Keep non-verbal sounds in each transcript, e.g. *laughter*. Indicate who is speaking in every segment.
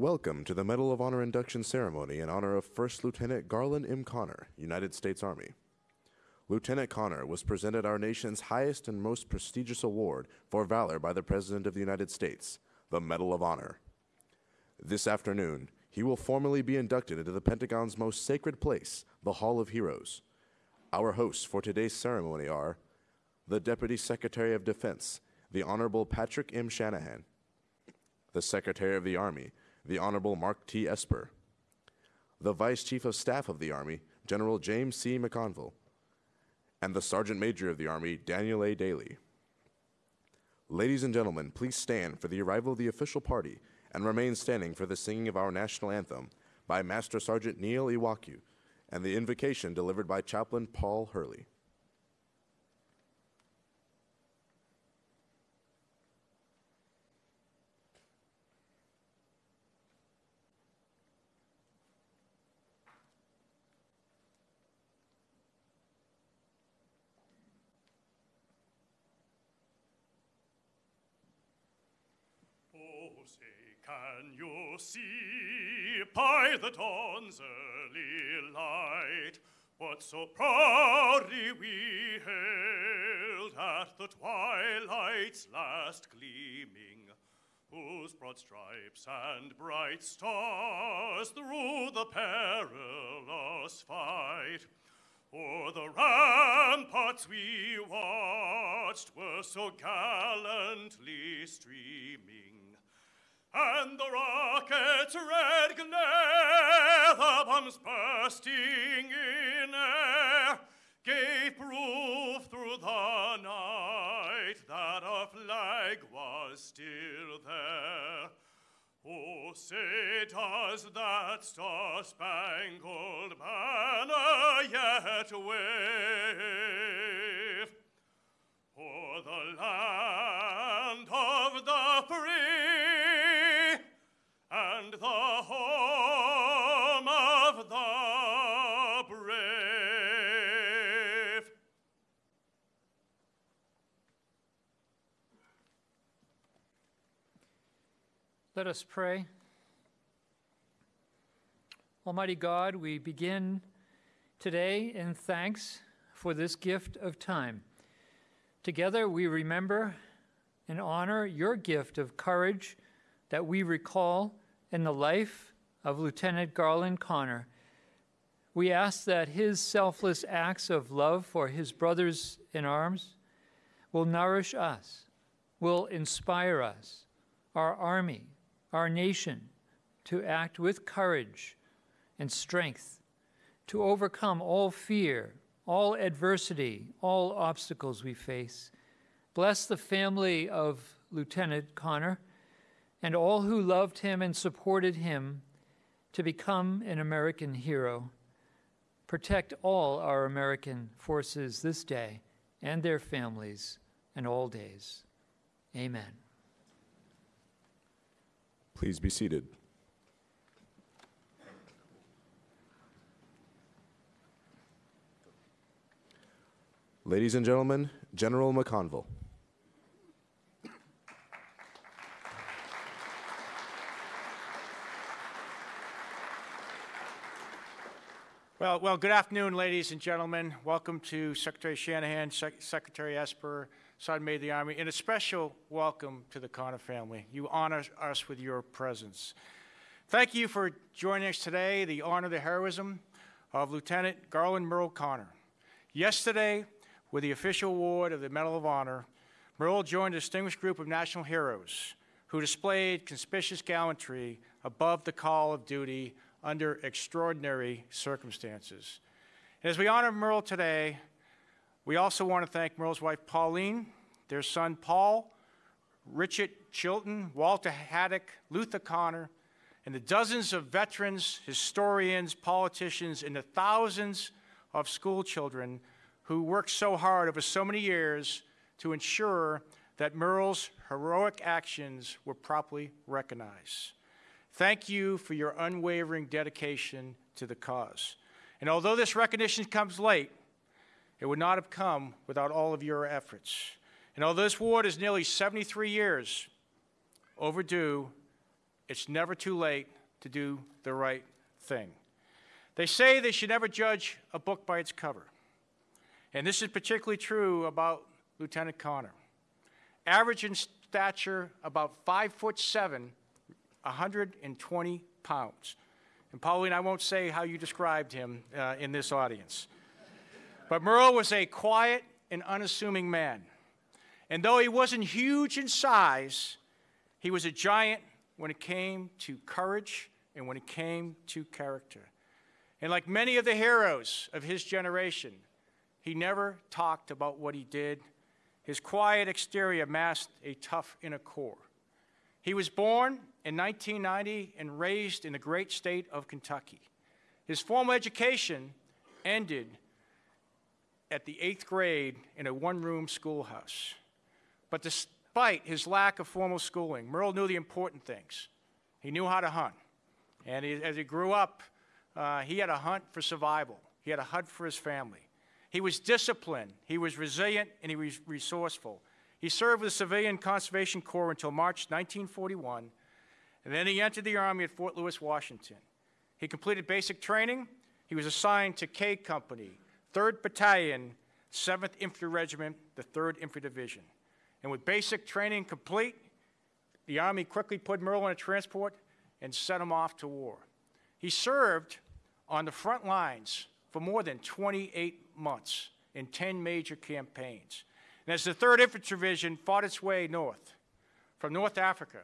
Speaker 1: Welcome to the Medal of Honor induction ceremony in honor of First Lieutenant Garland M. Connor, United States Army. Lieutenant Connor was presented our nation's highest and most prestigious award for valor by the President of the United States, the Medal of Honor. This afternoon, he will formally be inducted into the Pentagon's most sacred place, the Hall of Heroes. Our hosts for today's ceremony are the Deputy Secretary of Defense, the Honorable Patrick M. Shanahan, the Secretary of the Army, the Honorable Mark T. Esper, the Vice Chief of Staff of the Army, General James C. McConville, and the Sergeant Major of the Army, Daniel A. Dailey. Ladies and gentlemen, please stand for the arrival of the official party and remain standing for the singing of our national anthem by Master Sergeant Neil Iwaku and the invocation delivered by Chaplain Paul Hurley.
Speaker 2: Oh, say, can you see by the dawn's early light what so proudly we hailed at the twilight's last gleaming, whose broad stripes and bright stars through the perilous fight? O'er the ramparts we watched were so gallantly streaming, and the rocket's red glare, the bombs bursting in air, gave proof through the night that our flag was still there. Oh, say does that star-spangled banner yet wave o'er the land
Speaker 3: Let us pray. Almighty God, we begin today in thanks for this gift of time. Together we remember and honor your gift of courage that we recall in the life of Lieutenant Garland Connor. We ask that his selfless acts of love for his brothers in arms will nourish us, will inspire us, our army, our nation, to act with courage and strength, to overcome all fear, all adversity, all obstacles we face. Bless the family of Lieutenant Connor and all who loved him and supported him to become an American hero. Protect all our American forces this day and their families and all days. Amen.
Speaker 1: Please be seated. Ladies and gentlemen, General McConville.
Speaker 4: Well, well, good afternoon, ladies and gentlemen. Welcome to Secretary Shanahan, Sec- Secretary Esper, Sergeant Major of the Army, and a special welcome to the Connor family. You honor us with your presence. Thank you for joining us today to honor the heroism of Lieutenant Garland Merle Connor. Yesterday, with the official award of the Medal of Honor, Merle joined a distinguished group of national heroes who displayed conspicuous gallantry above the call of duty under extraordinary circumstances. And as we honor Merle today, we also want to thank Merle's wife Pauline, their son Paul, Richard Chilton, Walton Haddix, Luther Connor, and the dozens of veterans, historians, politicians, and the thousands of school children who worked so hard over so many years to ensure that Merle's heroic actions were properly recognized. Thank you for your unwavering dedication to the cause. And although this recognition comes late, it would not have come without all of your efforts. And although this award is nearly 73 years overdue, it's never too late to do the right thing. They say they should never judge a book by its cover. And this is particularly true about Lieutenant Connor. Average in stature, about five foot seven, 120 pounds. And Pauline, I won't say how you described him uh, in this audience. But Merle was a quiet and unassuming man. And though he wasn't huge in size, he was a giant when it came to courage and when it came to character. And like many of the heroes of his generation, he never talked about what he did. His quiet exterior masked a tough inner core. He was born in 1990 and raised in the great state of Kentucky. His formal education ended at the eighth grade in a one room schoolhouse. But despite his lack of formal schooling, Merle knew the important things. He knew how to hunt. And he, as he grew up, uh, he had a hunt for survival, he had a hunt for his family. He was disciplined, he was resilient, and he was resourceful. He served with the Civilian Conservation Corps until March 1941, and then he entered the Army at Fort Lewis, Washington. He completed basic training. He was assigned to K Company, 3rd Battalion, 7th Infantry Regiment, the 3rd Infantry Division. And with basic training complete, the Army quickly put Merle in a transport and sent him off to war. He served on the front lines for more than 28 months in 10 major campaigns. And as the 3rd Infantry Division fought its way north, from North Africa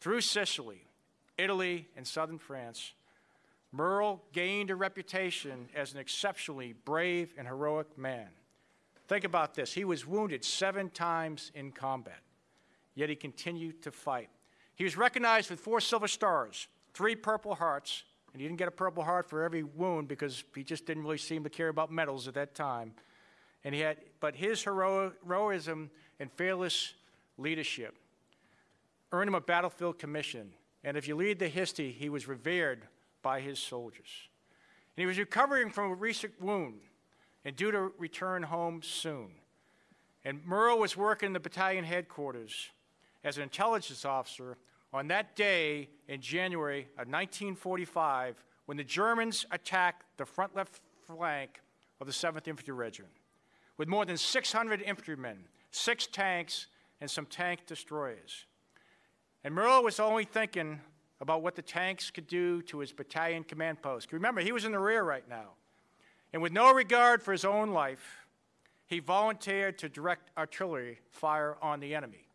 Speaker 4: through Sicily, Italy, and southern France, Merle gained a reputation as an exceptionally brave and heroic man. Think about this. He was wounded seven times in combat, yet he continued to fight. He was recognized with four Silver Stars, three Purple Hearts, and he didn't get a Purple Heart for every wound because he just didn't really seem to care about medals at that time. And he had, but his hero, heroism and fearless leadership earned him a battlefield commission. And if you read the history, he was revered by his soldiers. And he was recovering from a recent wound and due to return home soon. And Merle was working in the battalion headquarters as an intelligence officer on that day in January of 1945 when the Germans attacked the front left flank of the 7th Infantry Regiment with more than 600 infantrymen, six tanks, and some tank destroyers. And Merle was only thinking about what the tanks could do to his battalion command post. Remember, he was in the rear right now. And with no regard for his own life, he volunteered to direct artillery fire on the enemy.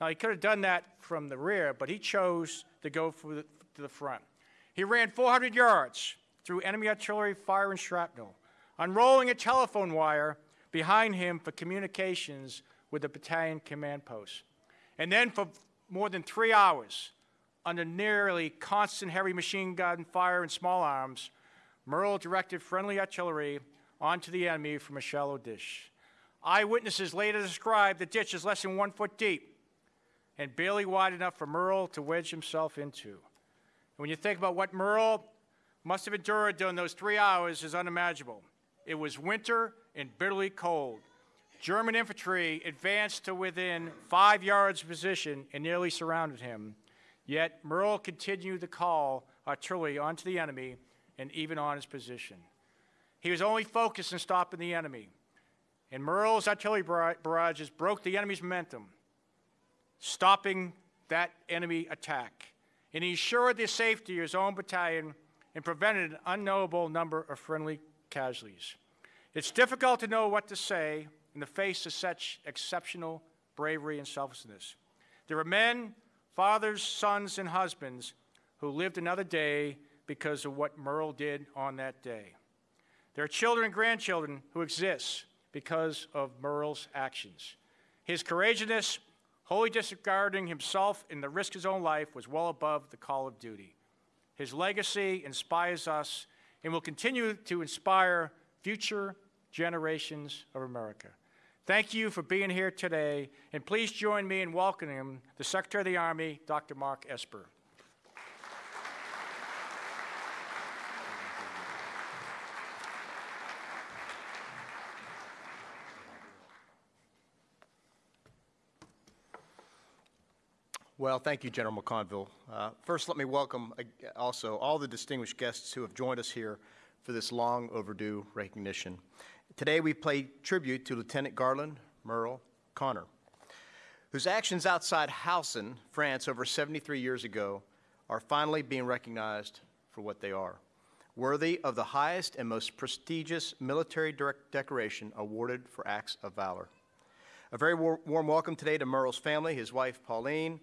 Speaker 4: Now, he could have done that from the rear, but he chose to go the, to the front. He ran 400 yards through enemy artillery fire and shrapnel, unrolling a telephone wire behind him for communications with the battalion command post. And then for more than three hours, under nearly constant heavy machine gun fire and small arms, Merle directed friendly artillery onto the enemy from a shallow ditch. Eyewitnesses later described the ditch as less than one foot deep and barely wide enough for Merle to wedge himself into. And when you think about what Merle must have endured during those three hours is unimaginable. It was winter and bitterly cold. German infantry advanced to within five yards of position and nearly surrounded him. Yet Merle continued to call artillery onto the enemy and even on his position. He was only focused on stopping the enemy. And Merle's artillery barrages broke the enemy's momentum, stopping that enemy attack. And he ensured the safety of his own battalion and prevented an unknowable number of friendly casualties. It's difficult to know what to say in the face of such exceptional bravery and selflessness. There were men, fathers, sons, and husbands who lived another day because of what Merle did on that day. There are children and grandchildren who exist because of Merle's actions. His courageousness, wholly disregarding himself and the risk of his own life, was well above the call of duty. His legacy inspires us and will continue to inspire future generations of America. Thank you for being here today, and please join me in welcoming the Secretary of the Army, Dr. Mark Esper.
Speaker 5: Well, thank you, General McConville. Uh, first, let me welcome uh, also all the distinguished guests who have joined us here for this long overdue recognition. Today, we pay tribute to Lieutenant Garland Merle Connor, whose actions outside Houssen, France, over 73 years ago, are finally being recognized for what they are worthy of the highest and most prestigious military decoration awarded for acts of valor. A very war warm welcome today to Merle's family, his wife Pauline,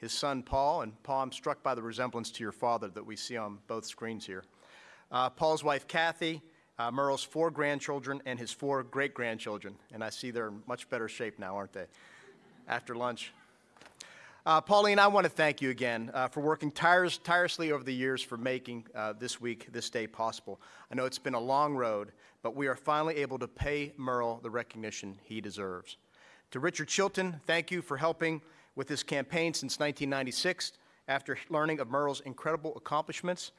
Speaker 5: his son Paul, and Paul, I'm struck by the resemblance to your father that we see on both screens here. Uh, Paul's wife Kathy, uh, Merle's four grandchildren, and his four great grandchildren. And I see they're in much better shape now, aren't they? After lunch. Uh, Pauline, I want to thank you again uh, for working tires, tirelessly over the years for making uh, this week, this day possible. I know it's been a long road, but we are finally able to pay Merle the recognition he deserves. To Richard Chilton, thank you for helping with this campaign since 1996 after learning of Merle's incredible accomplishments.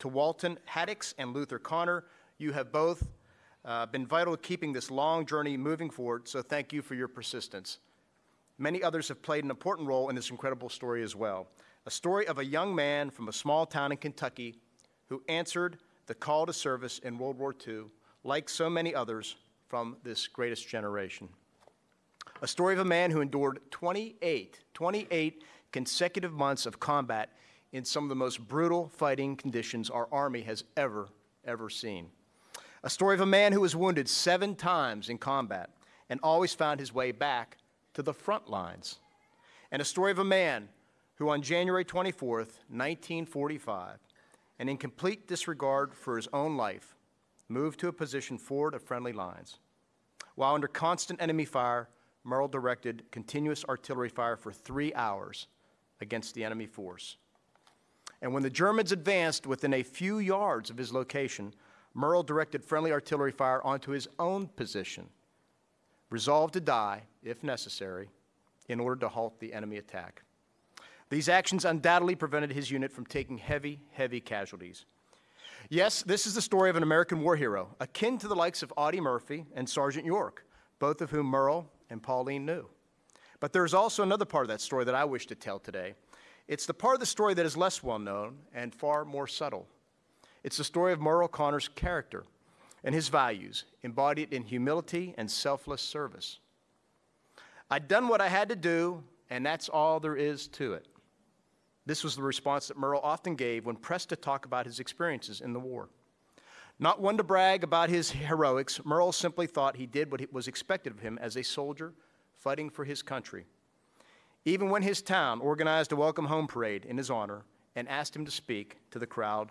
Speaker 5: To Walton Haddix and Luther Connor, you have both uh, been vital to keeping this long journey moving forward, so thank you for your persistence. Many others have played an important role in this incredible story as well. A story of a young man from a small town in Kentucky who answered the call to service in World War II, like so many others from this greatest generation. A story of a man who endured 28, 28 consecutive months of combat in some of the most brutal fighting conditions our Army has ever, ever seen. A story of a man who was wounded seven times in combat and always found his way back to the front lines. And a story of a man who, on January 24th, 1945, and in complete disregard for his own life, moved to a position forward of friendly lines. While under constant enemy fire, Merle directed continuous artillery fire for three hours against the enemy force. And when the Germans advanced within a few yards of his location, Merle directed friendly artillery fire onto his own position resolved to die, if necessary, in order to halt the enemy attack. These actions undoubtedly prevented his unit from taking heavy, heavy casualties. Yes, this is the story of an American war hero, akin to the likes of Audie Murphy and Sergeant York, both of whom Merle and Pauline knew. But there's also another part of that story that I wish to tell today. It's the part of the story that is less well known and far more subtle. It's the story of Merle Connor's character and his values, embodied in humility and selfless service. I'd done what I had to do, and that's all there is to it. This was the response that Merle often gave when pressed to talk about his experiences in the war. Not one to brag about his heroics, Merle simply thought he did what was expected of him as a soldier fighting for his country. Even when his town organized a welcome home parade in his honor and asked him to speak to the crowd,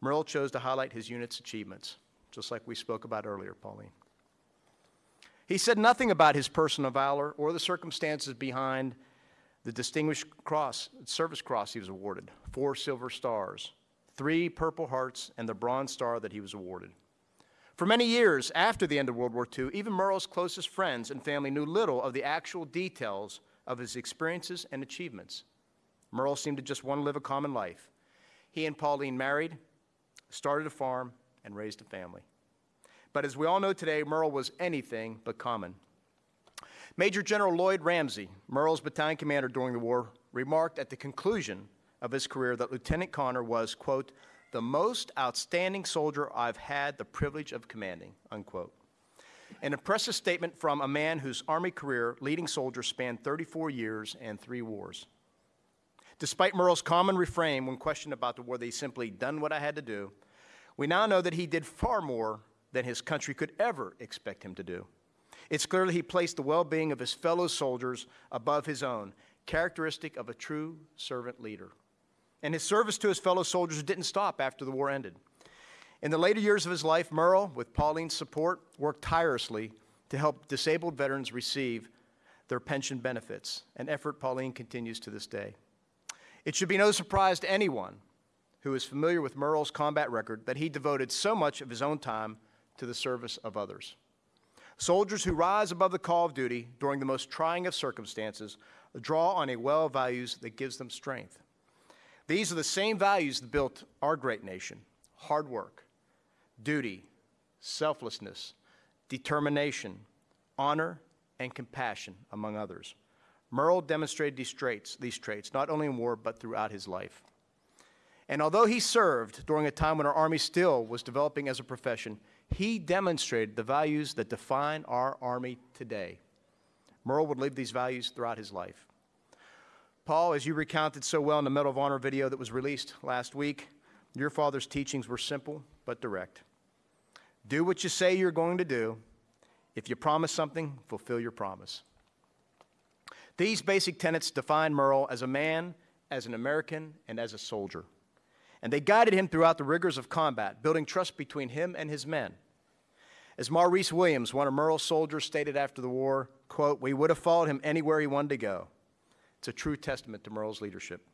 Speaker 5: Merle chose to highlight his unit's achievements just like we spoke about earlier, Pauline. He said nothing about his personal valor or the circumstances behind the Distinguished Cross, Service Cross he was awarded, four silver stars, three Purple Hearts, and the Bronze Star that he was awarded. For many years after the end of World War II, even Merle's closest friends and family knew little of the actual details of his experiences and achievements. Merle seemed to just want to live a common life. He and Pauline married, started a farm, and raised a family. But as we all know today, Merle was anything but common. Major General Lloyd Ramsey, Merle's battalion commander during the war, remarked at the conclusion of his career that Lieutenant Connor was, quote, the most outstanding soldier I've had the privilege of commanding, unquote. An impressive statement from a man whose Army career, leading soldier, spanned 34 years and three wars. Despite Merle's common refrain when questioned about the war, they simply done what I had to do, we now know that he did far more than his country could ever expect him to do. It's clear that he placed the well being of his fellow soldiers above his own, characteristic of a true servant leader. And his service to his fellow soldiers didn't stop after the war ended. In the later years of his life, Merle, with Pauline's support, worked tirelessly to help disabled veterans receive their pension benefits, an effort Pauline continues to this day. It should be no surprise to anyone who is familiar with Merle's combat record that he devoted so much of his own time to the service of others. Soldiers who rise above the call of duty during the most trying of circumstances draw on a well of values that gives them strength. These are the same values that built our great nation hard work, duty, selflessness, determination, honor, and compassion, among others. Merle demonstrated these traits, these traits not only in war, but throughout his life. And although he served during a time when our Army still was developing as a profession, he demonstrated the values that define our Army today. Merle would live these values throughout his life. Paul, as you recounted so well in the Medal of Honor video that was released last week, your father's teachings were simple but direct. Do what you say you're going to do. If you promise something, fulfill your promise. These basic tenets define Merle as a man, as an American, and as a soldier. And they guided him throughout the rigors of combat, building trust between him and his men. As Maurice Williams, one of Merle's soldiers, stated after the war, quote, we would have followed him anywhere he wanted to go. It's a true testament to Merle's leadership.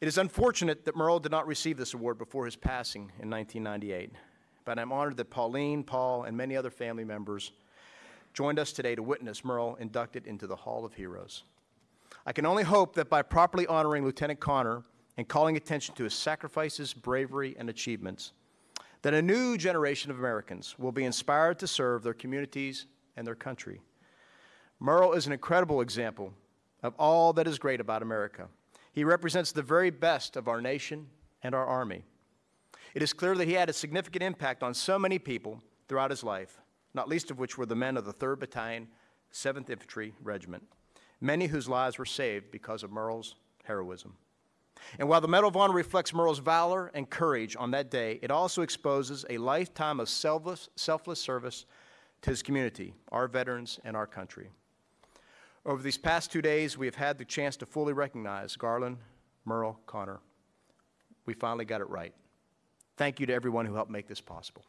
Speaker 5: It is unfortunate that Merle did not receive this award before his passing in 1998, but I'm honored that Pauline, Paul, and many other family members joined us today to witness Merle inducted into the Hall of Heroes. I can only hope that by properly honoring Lieutenant Connor and calling attention to his sacrifices, bravery, and achievements, that a new generation of Americans will be inspired to serve their communities and their country. Merle is an incredible example of all that is great about America. He represents the very best of our nation and our Army. It is clear that he had a significant impact on so many people throughout his life, not least of which were the men of the 3rd Battalion, 7th Infantry Regiment, many whose lives were saved because of Merle's heroism. And while the Medal of Honor reflects Merle's valor and courage on that day, it also exposes a lifetime of selfless, selfless service to his community, our veterans, and our country. Over these past two days, we have had the chance to fully recognize Garland, Merle, Connor. We finally got it right. Thank you to everyone who helped make this possible.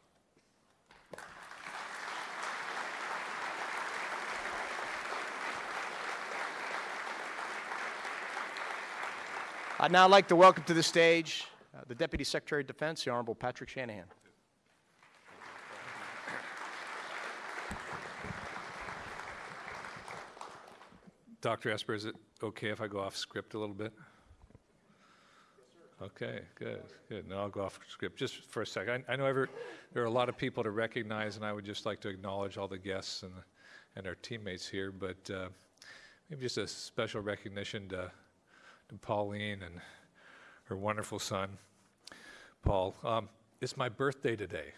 Speaker 5: I'd now like to welcome to the stage uh, the Deputy Secretary of Defense, the Honorable Patrick Shanahan.
Speaker 6: Dr. Esper, is it okay if I go off script a little bit? Okay, good, good. Now I'll go off script just for a second. I, I know every, there are a lot of people to recognize, and I would just like to acknowledge all the guests and, and our teammates here, but uh, maybe just a special recognition to, to Pauline and her wonderful son, Paul. Um, it's my birthday today,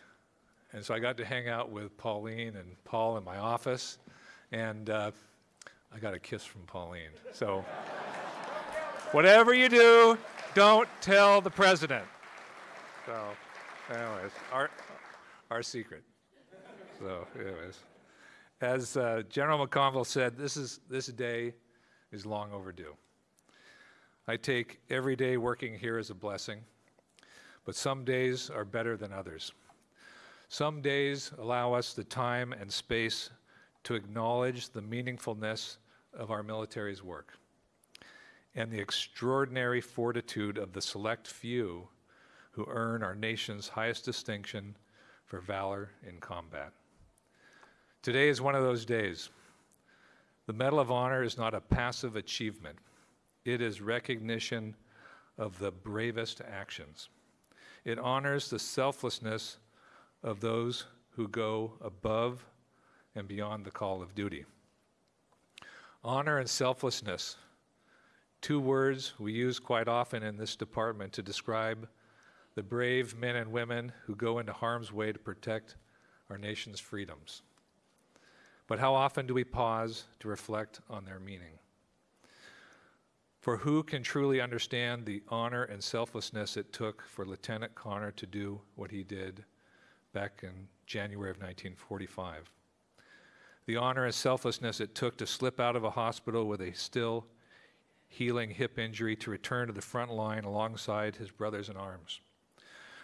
Speaker 6: and so I got to hang out with Pauline and Paul in my office, and uh, I got a kiss from Pauline. So, whatever you do, don't tell the president. So, anyways, our, our secret. So, anyways, as uh, General McConville said, this, is, this day is long overdue. I take every day working here as a blessing, but some days are better than others. Some days allow us the time and space to acknowledge the meaningfulness of our military's work and the extraordinary fortitude of the select few who earn our nation's highest distinction for valor in combat. Today is one of those days. The Medal of Honor is not a passive achievement. It is recognition of the bravest actions. It honors the selflessness of those who go above and beyond the call of duty. Honor and selflessness, two words we use quite often in this department to describe the brave men and women who go into harm's way to protect our nation's freedoms. But how often do we pause to reflect on their meaning? For who can truly understand the honor and selflessness it took for Lieutenant Connor to do what he did back in January of 1945? The honor and selflessness it took to slip out of a hospital with a still healing hip injury to return to the front line alongside his brothers in arms,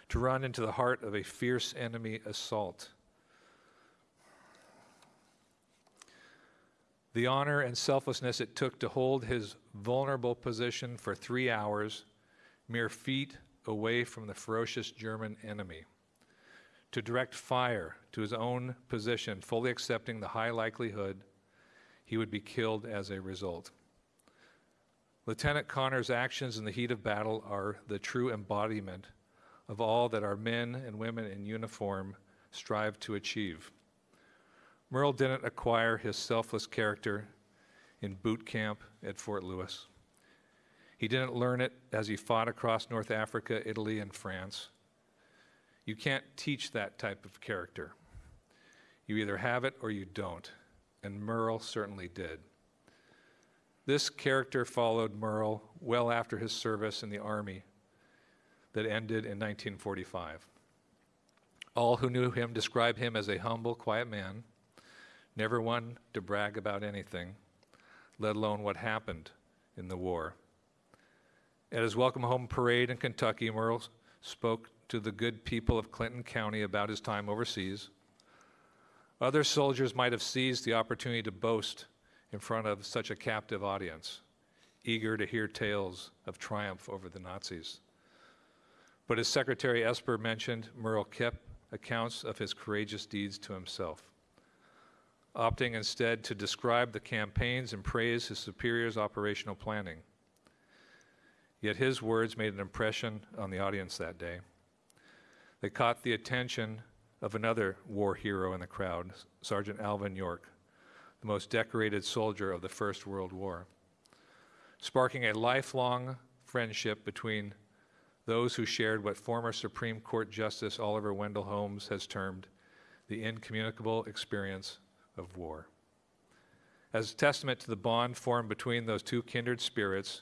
Speaker 6: to run into the heart of a fierce enemy assault. The honor and selflessness it took to hold his vulnerable position for three hours, mere feet away from the ferocious German enemy. To direct fire to his own position, fully accepting the high likelihood he would be killed as a result. Lieutenant Connor's actions in the heat of battle are the true embodiment of all that our men and women in uniform strive to achieve. Merle didn't acquire his selfless character in boot camp at Fort Lewis. He didn't learn it as he fought across North Africa, Italy, and France. You can't teach that type of character. You either have it or you don't, and Merle certainly did. This character followed Merle well after his service in the Army that ended in 1945. All who knew him describe him as a humble, quiet man, never one to brag about anything, let alone what happened in the war. At his welcome home parade in Kentucky, Merle spoke to the good people of Clinton County about his time overseas. Other soldiers might have seized the opportunity to boast in front of such a captive audience, eager to hear tales of triumph over the Nazis. But as Secretary Esper mentioned, Merle kept accounts of his courageous deeds to himself, opting instead to describe the campaigns and praise his superiors' operational planning. Yet his words made an impression on the audience that day. They caught the attention of another war hero in the crowd, Sergeant Alvin York, the most decorated soldier of the First World War, sparking a lifelong friendship between those who shared what former Supreme Court Justice Oliver Wendell Holmes has termed the incommunicable experience of war. As a testament to the bond formed between those two kindred spirits,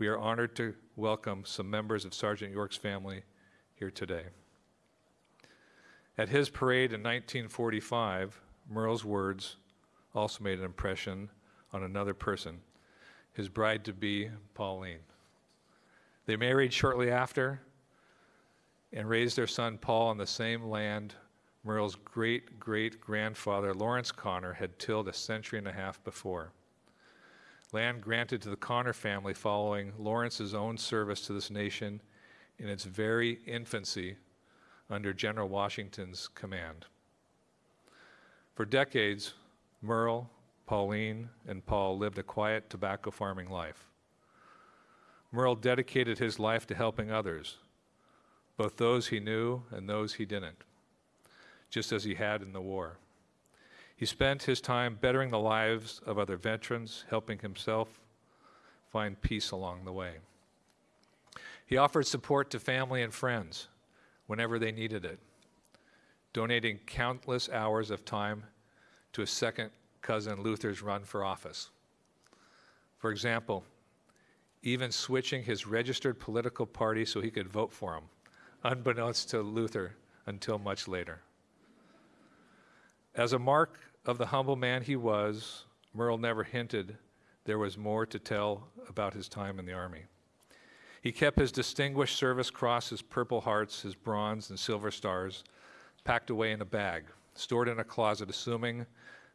Speaker 6: we are honored to welcome some members of Sergeant York's family here today. At his parade in 1945, Merle's words also made an impression on another person, his bride to be, Pauline. They married shortly after and raised their son Paul on the same land Merle's great great grandfather, Lawrence Connor, had tilled a century and a half before. Land granted to the Connor family following Lawrence's own service to this nation in its very infancy under General Washington's command. For decades, Merle, Pauline, and Paul lived a quiet tobacco farming life. Merle dedicated his life to helping others, both those he knew and those he didn't, just as he had in the war. He spent his time bettering the lives of other veterans, helping himself find peace along the way. He offered support to family and friends whenever they needed it, donating countless hours of time to his second cousin Luther's run for office. For example, even switching his registered political party so he could vote for him, unbeknownst to Luther until much later. As a mark of the humble man he was, Merle never hinted there was more to tell about his time in the Army. He kept his Distinguished Service Cross, his Purple Hearts, his Bronze and Silver Stars packed away in a bag, stored in a closet, assuming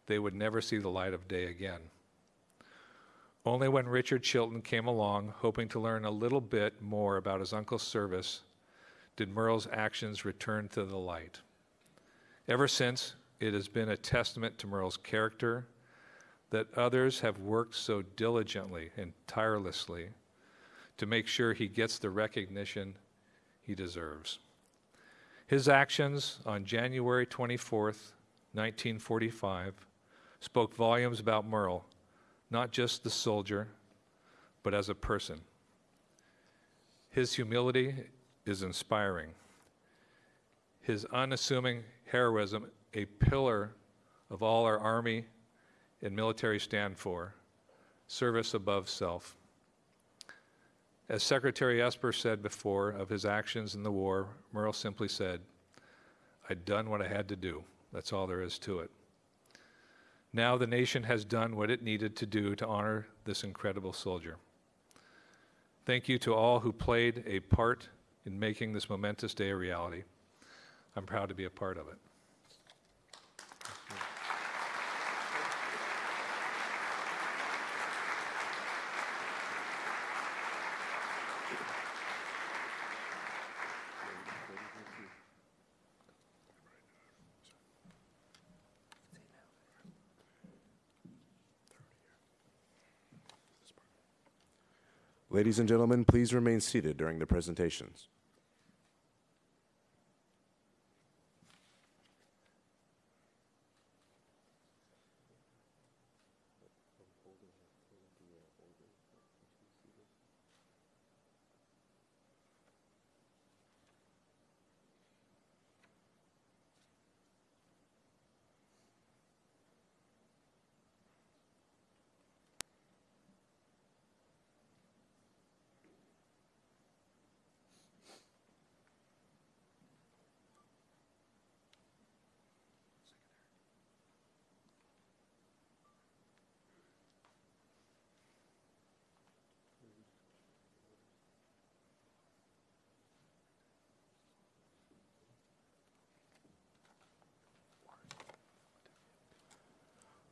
Speaker 6: they would never see the light of day again. Only when Richard Chilton came along, hoping to learn a little bit more about his uncle's service, did Merle's actions return to the light. Ever since, it has been a testament to Merle's character that others have worked so diligently and tirelessly to make sure he gets the recognition he deserves. His actions on January 24th, 1945, spoke volumes about Merle not just the soldier, but as a person. His humility is inspiring. His unassuming heroism, a pillar of all our Army and military stand for service above self. As Secretary Esper said before of his actions in the war, Merle simply said, I'd done what I had to do. That's all there is to it. Now the nation has done what it needed to do to honor this incredible soldier. Thank you to all who played a part in making this momentous day a reality. I'm proud to be a part of it.
Speaker 1: Ladies and gentlemen, please remain seated during the presentations.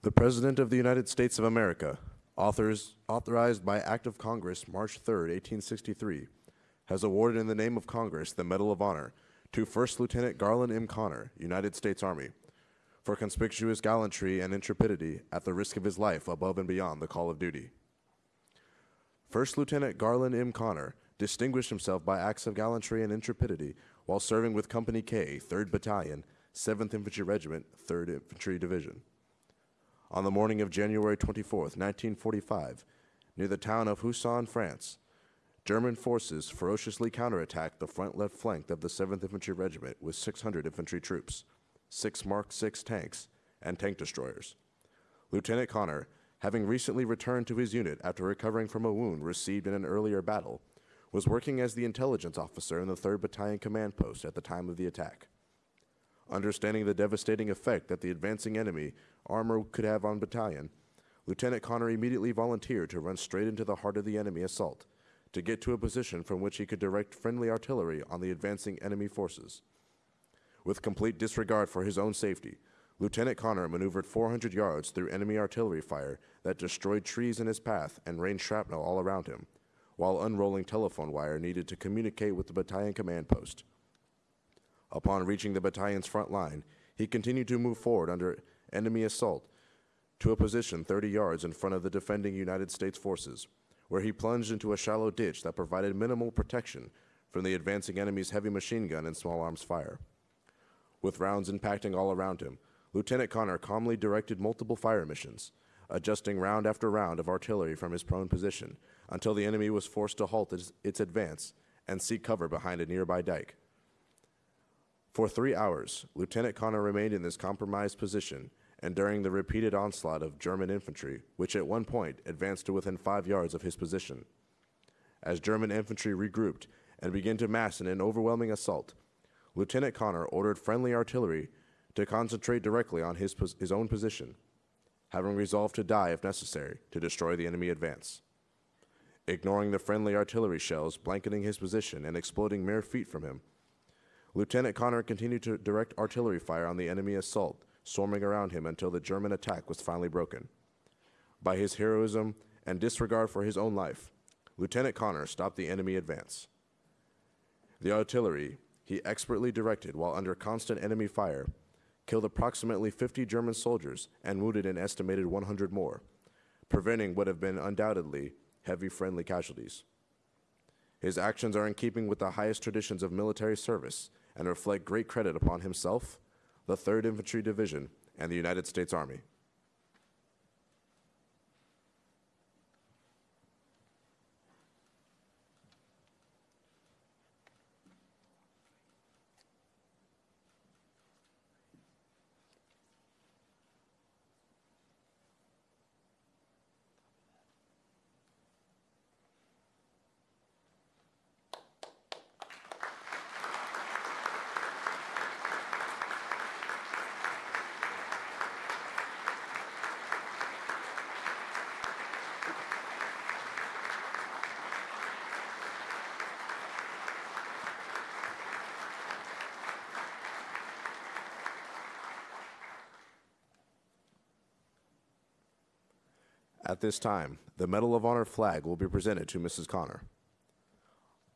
Speaker 1: The President of the United States of America, authors, authorized by Act of Congress March 3, 1863, has awarded in the name of Congress the Medal of Honor to First Lieutenant Garland M. Connor, United States Army, for conspicuous gallantry and intrepidity at the risk of his life above and beyond the call of duty. First Lieutenant Garland M. Connor distinguished himself by acts of gallantry and intrepidity while serving with Company K, 3rd Battalion, 7th Infantry Regiment, 3rd Infantry Division. On the morning of January 24, 1945, near the town of Houssen, France, German forces ferociously counterattacked the front left flank of the 7th Infantry Regiment with 600 infantry troops, six Mark VI tanks, and tank destroyers. Lieutenant Connor, having recently returned to his unit after recovering from a wound received in an earlier battle, was working as the intelligence officer in the 3rd Battalion Command Post at the time of the attack. Understanding the devastating effect that the advancing enemy armor could have on battalion, Lieutenant Connor immediately volunteered to run straight into the heart of the enemy assault to get to a position from which he could direct friendly artillery on the advancing enemy forces. With complete disregard for his own safety, Lieutenant Connor maneuvered 400 yards through enemy artillery fire that destroyed trees in his path and rained shrapnel all around him, while unrolling telephone wire needed to communicate with the battalion command post. Upon reaching the battalion's front line, he continued to move forward under enemy assault to a position 30 yards in front of the defending United States forces, where he plunged into a shallow ditch that provided minimal protection from the advancing enemy's heavy machine gun and small arms fire. With rounds impacting all around him, Lieutenant Connor calmly directed multiple fire missions, adjusting round after round of artillery from his prone position until the enemy was forced to halt its, advance and seek cover behind a nearby dike. For three hours, Lieutenant Connor remained in this compromised position, and during the repeated onslaught of German infantry, which at one point advanced to within five yards of his position. As German infantry regrouped and began to mass in an overwhelming assault, Lieutenant Connor ordered friendly artillery to concentrate directly on his, his own position, having resolved to die if necessary to destroy the enemy advance. Ignoring the friendly artillery shells blanketing his position and exploding mere feet from him, Lieutenant Connor continued to direct artillery fire on the enemy assault, swarming around him until the German attack was finally broken. By his heroism and disregard for his own life, Lieutenant Connor stopped the enemy advance. The artillery he expertly directed while under constant enemy fire killed approximately 50 German soldiers and wounded an estimated 100 more, preventing what have been undoubtedly heavy friendly casualties. His actions are in keeping with the highest traditions of military service and reflect great credit upon himself, the 3rd Infantry Division, and the United States Army. At this time, the Medal of Honor flag will be presented to Mrs. Connor.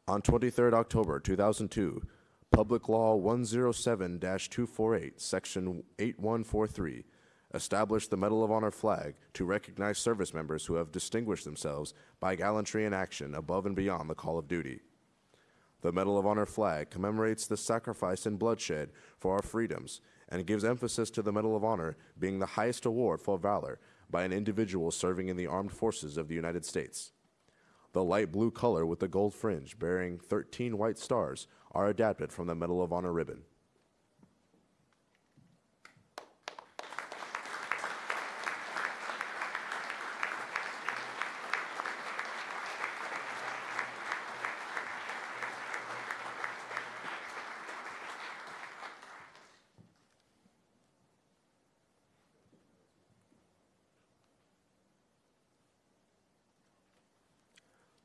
Speaker 1: On 23rd October 2002, Public Law 107 248, Section 8143, established the Medal of Honor flag to recognize service members who have distinguished themselves by gallantry in action above and beyond the call of duty. The Medal of Honor flag commemorates the sacrifice and bloodshed for our freedoms and gives emphasis to the Medal of Honor being the highest award for valor by an individual serving in the armed forces of the United States. The light blue color with the gold fringe bearing 13 white stars are adapted from the Medal of Honor ribbon.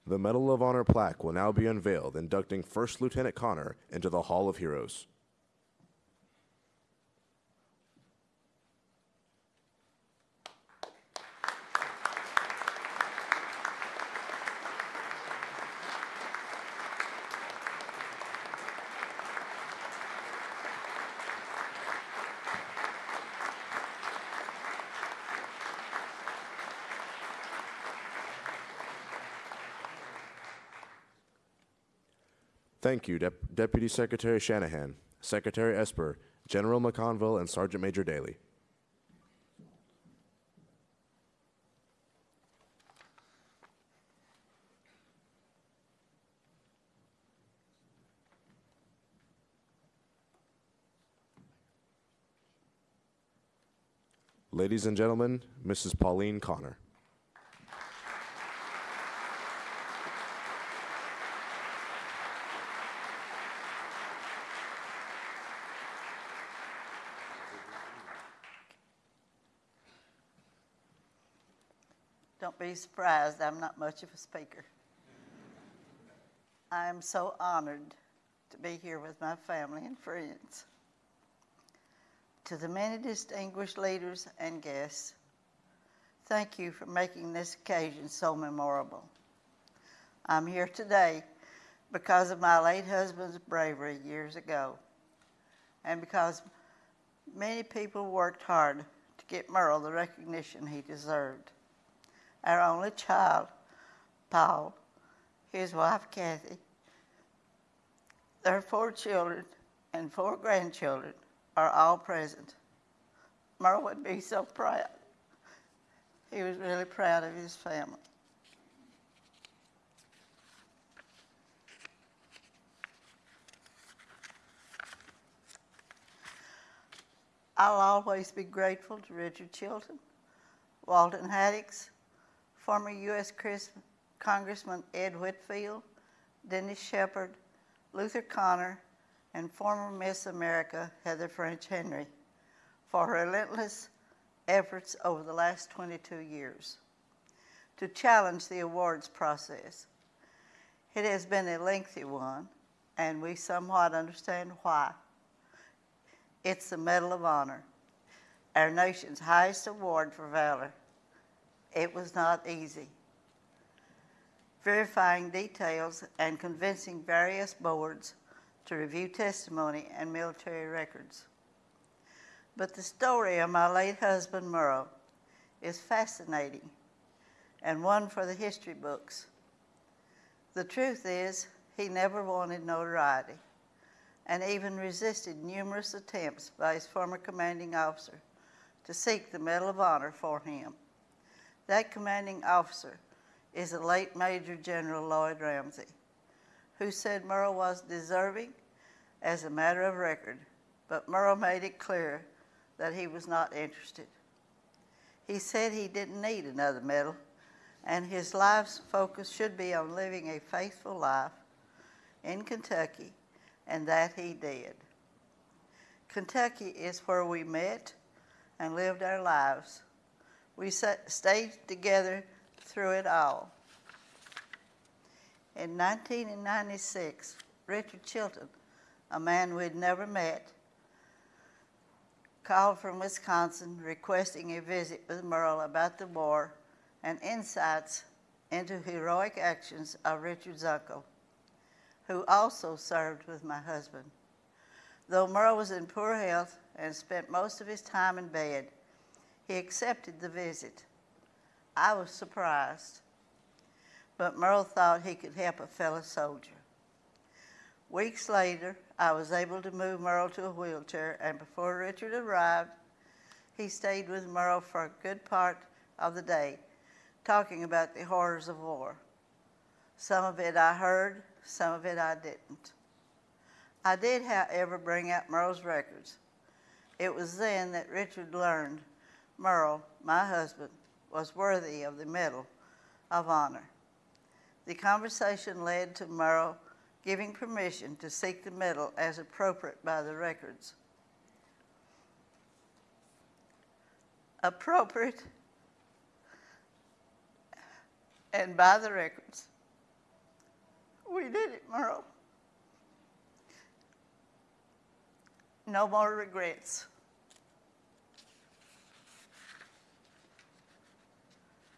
Speaker 1: The Medal of Honor plaque will now be unveiled, inducting First Lieutenant Conner into the Hall of Heroes. Thank you, Dep- Deputy Secretary Shanahan, Secretary Esper, General McConville, and Sergeant Major Dailey. Ladies and gentlemen, Mrs. Pauline Conner.
Speaker 7: Don't be surprised, I'm not much of a speaker. I am so honored to be here with my family and friends. To the many distinguished leaders and guests, thank you for making this occasion so memorable. I'm here today because of my late husband's bravery years ago, and because many people worked hard to get Merle the recognition he deserved our only child, Paul, his wife, Kathy, their four children and four grandchildren are all present. Merle would be so proud. He was really proud of his family. I'll always be grateful to Richard Chilton, Walton Haddix, former U.S. Congressman Ed Whitfield, Dennis Shepard, Luther Conner, and former Miss America Heather French Henry for relentless efforts over the last 22 years to challenge the awards process. It has been a lengthy one, and we somewhat understand why. It's the Medal of Honor, our nation's highest award for valor. It was not easy. Verifying details and convincing various boards to review testimony and military records. But the story of my late husband, Merle, is fascinating and one for the history books. The truth is, he never wanted notoriety and even resisted numerous attempts by his former commanding officer to seek the Medal of Honor for him. That commanding officer is the late Major General Lloyd Ramsey, who said Merle was deserving as a matter of record, but Merle made it clear that he was not interested. He said he didn't need another medal, and his life's focus should be on living a faithful life in Kentucky, and that he did. Kentucky is where we met and lived our lives. We stayed together through it all. In 1996, Richard Chilton, a man we'd never met, called from Wisconsin requesting a visit with Merle about the war and insights into heroic actions of Richard's uncle, who also served with my husband. Though Merle was in poor health and spent most of his time in bed, he accepted the visit. I was surprised, but Merle thought he could help a fellow soldier. Weeks later, I was able to move Merle to a wheelchair, and before Richard arrived, he stayed with Merle for a good part of the day, talking about the horrors of war. Some of it I heard, some of it I didn't. I did, however, bring out Merle's records. It was then that Richard learned Merle, my husband, was worthy of the Medal of Honor. The conversation led to Merle giving permission to seek the medal as appropriate by the records. Appropriate and by the records. We did it, Merle. No more regrets.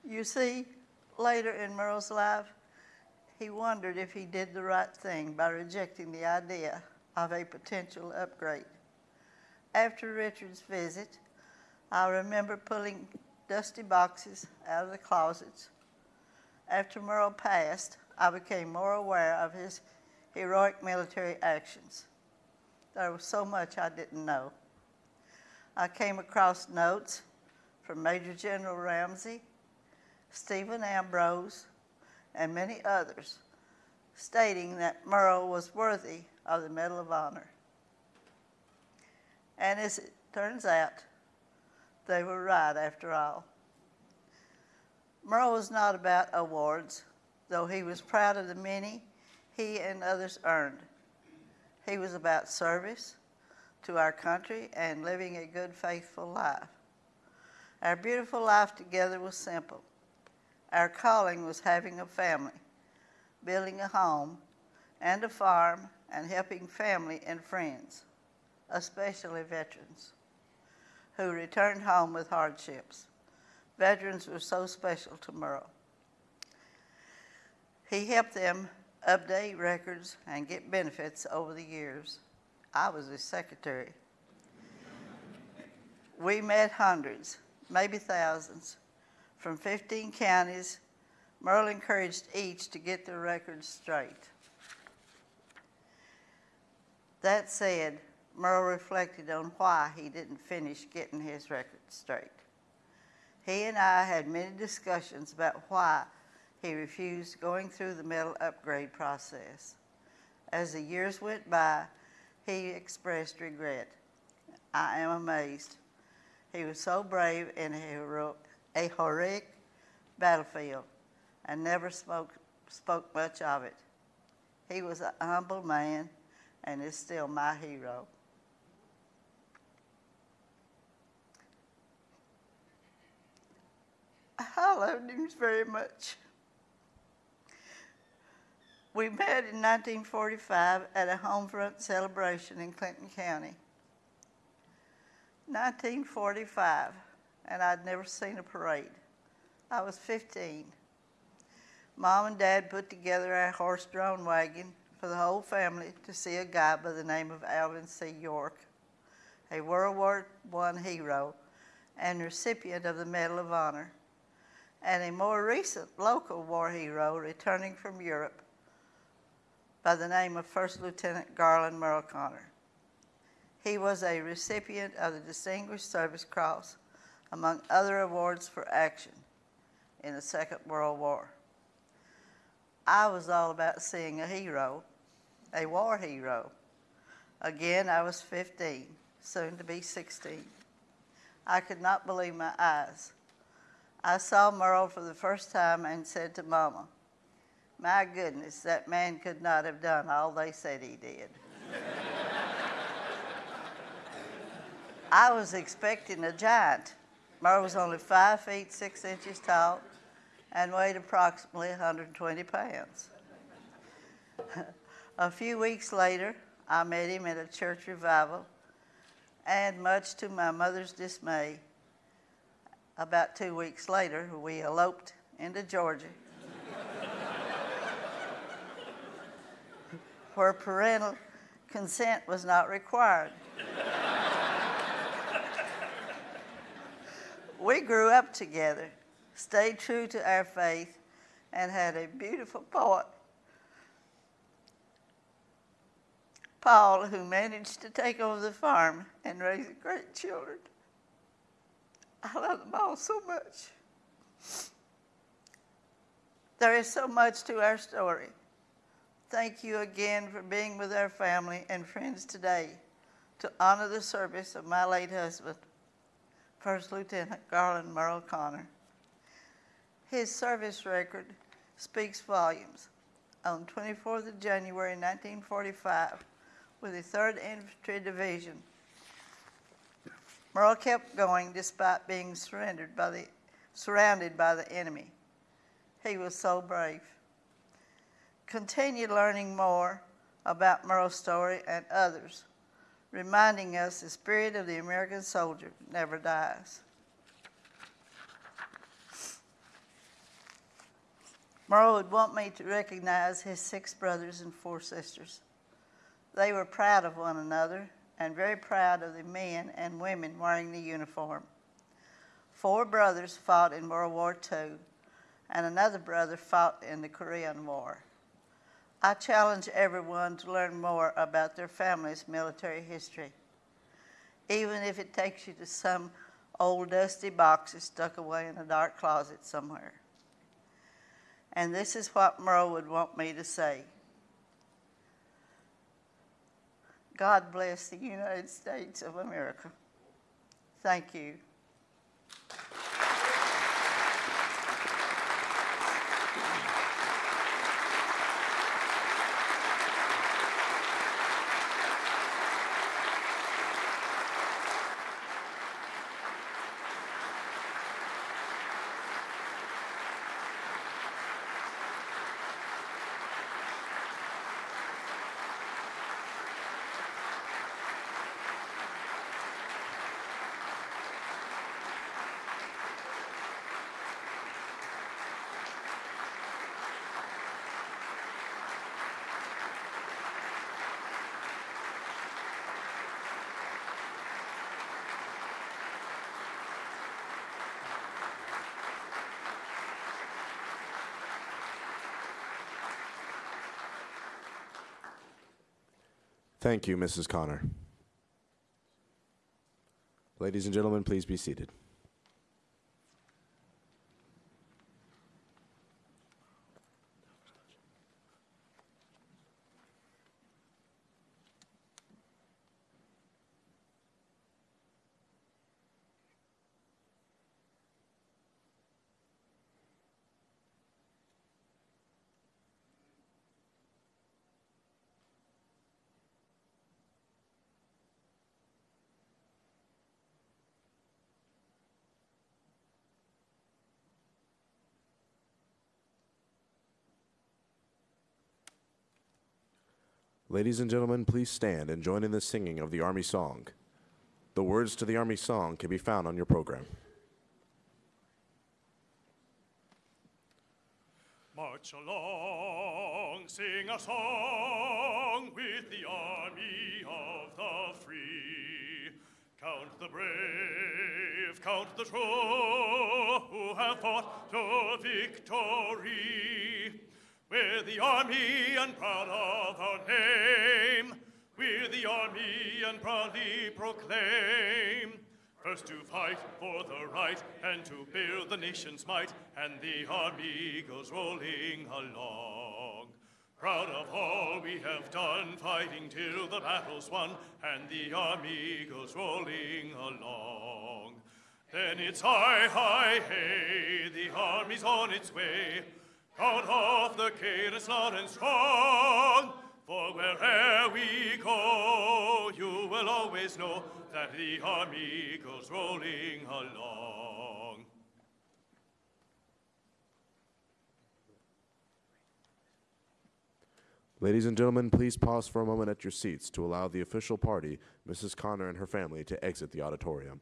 Speaker 7: You see, later in Merle's life, he wondered if he did the right thing by rejecting the idea of a potential upgrade. After Richard's visit, I remember pulling dusty boxes out of the closets. After Merle passed, I became more aware of his heroic military actions. There was so much I didn't know. I came across notes from Major General Ramsey, Stephen Ambrose, and many others stating that Merle was worthy of the Medal of Honor. And as it turns out, they were right after all. Merle was not about awards, though he was proud of the many he and others earned. He was about service to our country and living a good, faithful life. Our beautiful life together was simple. Our calling was having a family, building a home and a farm, and helping family and friends, especially veterans who returned home with hardships. Veterans were so special to Merle. He helped them update records and get benefits over the years. I was his secretary. we met hundreds, maybe thousands, from 15 counties. Merle encouraged each to get their records straight. That said, Merle reflected on why he didn't finish getting his records straight. He and I had many discussions about why he refused going through the medal upgrade process. As the years went by, he expressed regret. I am amazed. He was so brave and a, hero, a heroic battlefield and never spoke, spoke much of it. He was a humble man and is still my hero. I loved him very much. We met in 1945 at a homefront celebration in Clinton County. 1945, and I'd never seen a parade. I was 15. Mom and Dad put together a horse-drawn wagon for the whole family to see a guy by the name of Alvin C. York, a World War I hero and recipient of the Medal of Honor, and a more recent local war hero returning from Europe by the name of First Lieutenant Garland Merle Conner. He was a recipient of the Distinguished Service Cross, among other awards for action in the Second World War. I was all about seeing a hero, a war hero. Again, I was 15, soon to be 16. I could not believe my eyes. I saw Merle for the first time and said to Mama, my goodness, that man could not have done all they said he did. *laughs* I was expecting a giant. Merle was only five feet six inches tall and weighed approximately 120 pounds. *laughs* a few weeks later, I met him at a church revival, and much to my mother's dismay, about two weeks later, we eloped into Georgia *laughs* where parental consent was not required. We grew up together, stayed true to our faith, and had a beautiful boy, Paul, who managed to take over the farm and raise great children. I love them all so much. There is so much to our story. Thank you again for being with our family and friends today to honor the service of my late husband, First Lieutenant Garland Merle Conner. His service record speaks volumes. On 24th of January 1945, with the 3rd Infantry Division, Merle kept going despite being surrendered by the, surrounded by the enemy. He was so brave. Continue learning more about Merle's story and others, reminding us the spirit of the American soldier never dies. Merle would want me to recognize his six brothers and four sisters. They were proud of one another and very proud of the men and women wearing the uniform. Four brothers fought in World War II, and another brother fought in the Korean War. I challenge everyone to learn more about their family's military history, even if it takes you to some old dusty boxes stuck away in a dark closet somewhere. And this is what Merle would want me to say. God bless the United States of America. Thank you.
Speaker 1: Thank you, Mrs. Conner. Ladies and gentlemen, please be seated. Ladies and gentlemen, please stand and join in the singing of the Army Song. The words to the Army Song can be found on your program.
Speaker 2: March along, sing a song with the army of the free. Count the brave, count the true who have fought to victory. We're the army and proud of our name. We're the army and proudly proclaim. First to fight for the right and to build the nation's might, and the army goes rolling along. Proud of all we have done, fighting till the battle's won, and the army goes rolling along. Then it's hi, hi, hey, the army's on its way. Out of the cadence loud and strong, for where'er we go, you will always know that the army goes rolling along.
Speaker 1: Ladies and gentlemen, please pause for a moment at your seats to allow the official party, Mrs. Conner and her family, to exit the auditorium.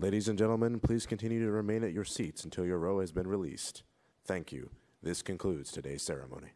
Speaker 1: Ladies and gentlemen, please continue to remain at your seats until your row has been released. Thank you. This concludes today's ceremony.